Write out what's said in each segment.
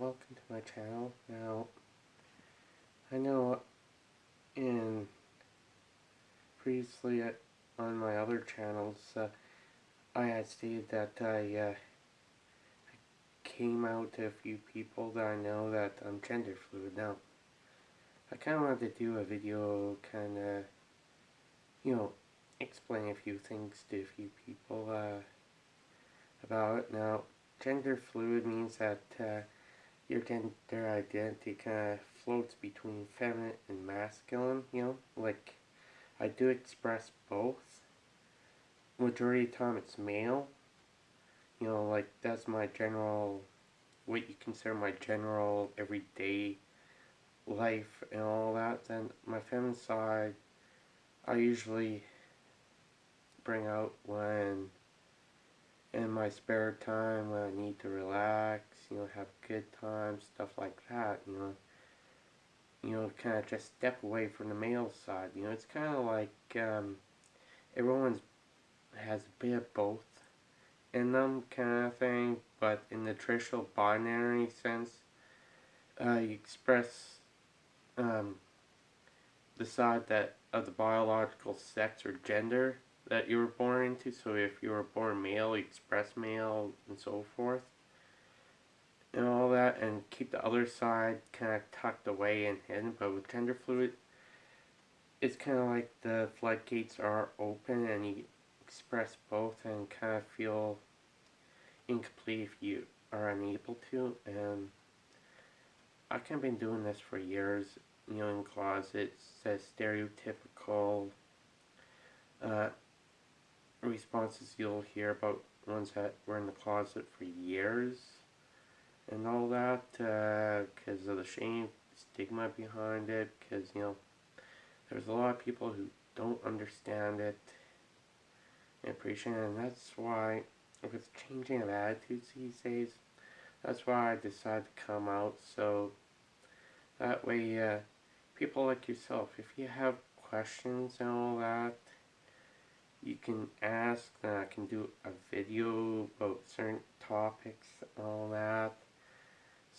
my channel. Now, I know in previously on my other channels, uh, I had stated that I, uh, came out to a few people that I know that I'm gender fluid. Now, I kind of wanted to do a video kind of, you know, explain a few things to a few people uh, about it. Now, gender fluid means that uh, your gender identity kind of floats between feminine and masculine, you know, like I do express both. Majority of the time it's male, you know, like that's my general, what you consider my general everyday life and all that. Then my feminine side, I usually bring out when in my spare time when I need to relax, you know, have good times, stuff like that, you know. You know, kind of just step away from the male side, you know, it's kind of like, um, everyone's has a bit of both in them kind of thing, but in the traditional binary sense, uh, you express um, the side that of the biological sex or gender that you were born into. So if you were born male, you express male and so forth. And all that, and keep the other side kind of tucked away and hidden. But with gender fluid, it's kind of like the floodgates are open and you express both and kind of feel incomplete if you are unable to. And I've kind of been doing this for years, you know, in closets, a stereotypical uh, responses you'll hear about ones that were in the closet for years and all that because uh, of the shame, stigma behind it because, you know, there's a lot of people who don't understand it and appreciate it and that's why with changing of attitudes these days that's why I decided to come out. So that way uh, people like yourself if you have questions and all that you can ask and I can do a video about certain topics and all that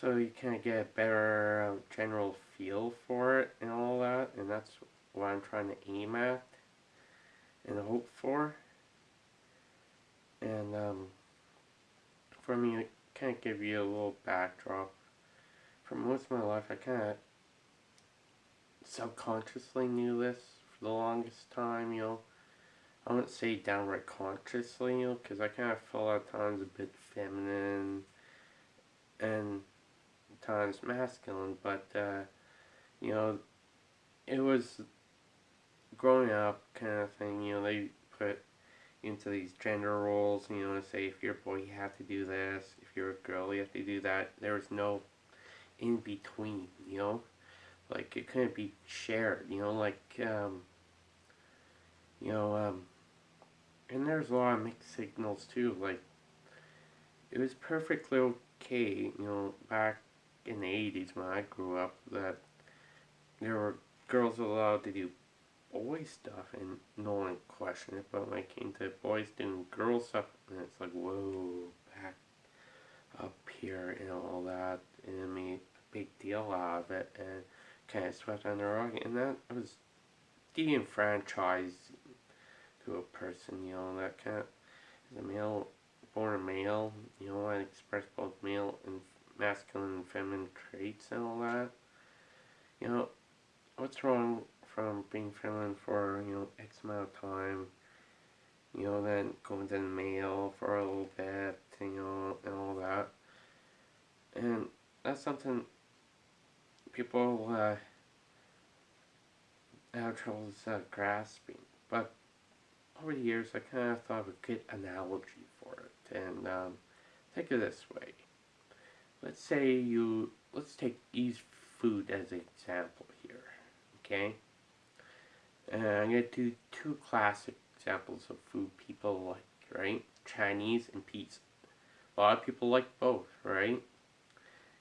so you kind of get a better general feel for it and all that and that's what I'm trying to aim at and hope for. And um, for me it kind of give you a little backdrop. For most of my life I kind of subconsciously knew this for the longest time you know I wouldn't say downright consciously, you know, because I kind of feel at times a bit feminine and times masculine, but, uh, you know, it was growing up kind of thing, you know, they put into these gender roles, you know, and say if you're a boy you have to do this, if you're a girl you have to do that. There was no in between, you know, like it couldn't be shared, you know, like, um, you know, um, and there's a lot of mixed signals too, like, it was perfectly okay, you know, back in the 80s when I grew up, that there were girls allowed to do boy stuff and no one questioned it, but when it came to boys doing girl stuff, and it's like, whoa, back up here and all that, and it made a big deal out of it, and kind of swept under the rug, and that was de-enfranchised to a person, you know, that kind of, as a male, born a male, you know, I express both male and masculine and feminine traits and all that. You know, what's wrong from being feminine for, you know, X amount of time, you know, then going to the male for a little bit, you know, and all that. And that's something people uh, have trouble uh, grasping. But over the years, I kind of thought of a good analogy for it. And um, think of this way. Let's say you, let's take use food as an example here. Okay? And I'm going to do two classic examples of food people like, right? Chinese and pizza. A lot of people like both, right?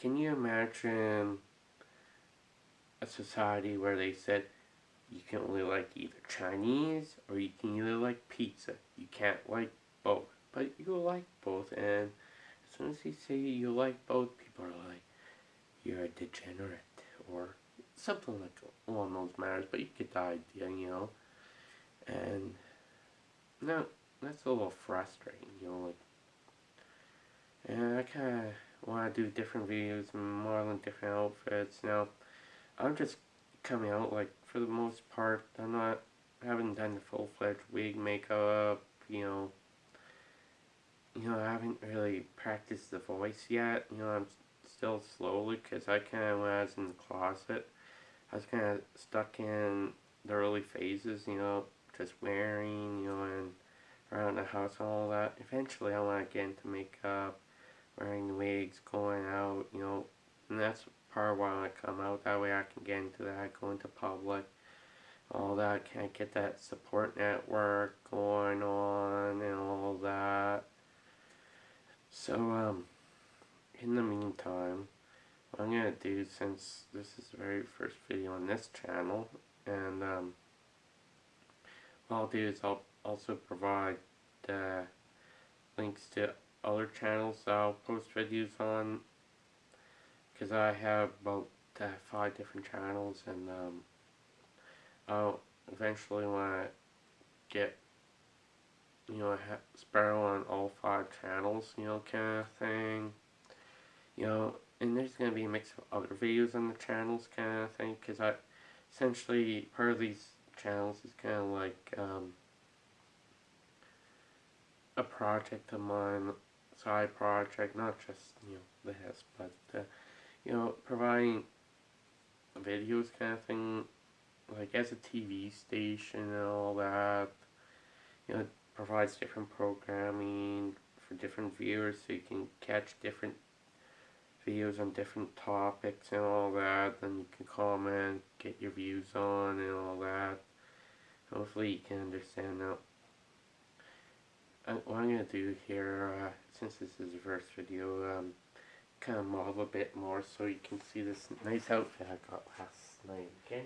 Can you imagine a society where they said, you can only like either Chinese or you can either like pizza. You can't like both. But you like both and as soon as you say you like both, people are like, you're a degenerate or something like along those matters, but you get the idea, you know. And no, that's a little frustrating, you know, like and I kinda wanna do different videos modeling different outfits. Now I'm just coming out like for the most part I'm not I haven't done the full fledged wig makeup, you know you know, I haven't really practiced the voice yet. You know, I'm still slowly because I kind of, when I was in the closet, I was kind of stuck in the early phases, you know, just wearing, you know, and around the house and all that. Eventually, I want to get into makeup, wearing wigs, going out, you know, and that's part of why I want to come out. That way I can get into that, go into public, all that. Can I get that support network going on and all that? So, um, in the meantime, what I'm going to do, since this is the very first video on this channel, and, um, what I'll do is I'll also provide uh, links to other channels I'll post videos on, because I have about uh, five different channels, and, um, I'll eventually want to get you know, Sparrow on all five channels, you know, kind of thing. You know, and there's going to be a mix of other videos on the channels kind of thing, because I, essentially, part of these channels is kind of like, um, a project of mine, side project, not just, you know, this, but, uh, you know, providing videos kind of thing, like as a TV station and all that, you know, provides different programming for different viewers so you can catch different videos on different topics and all that then you can comment get your views on and all that. Hopefully you can understand that. What I'm to do here uh, since this is the first video um, kind of model a bit more so you can see this nice outfit I got last night okay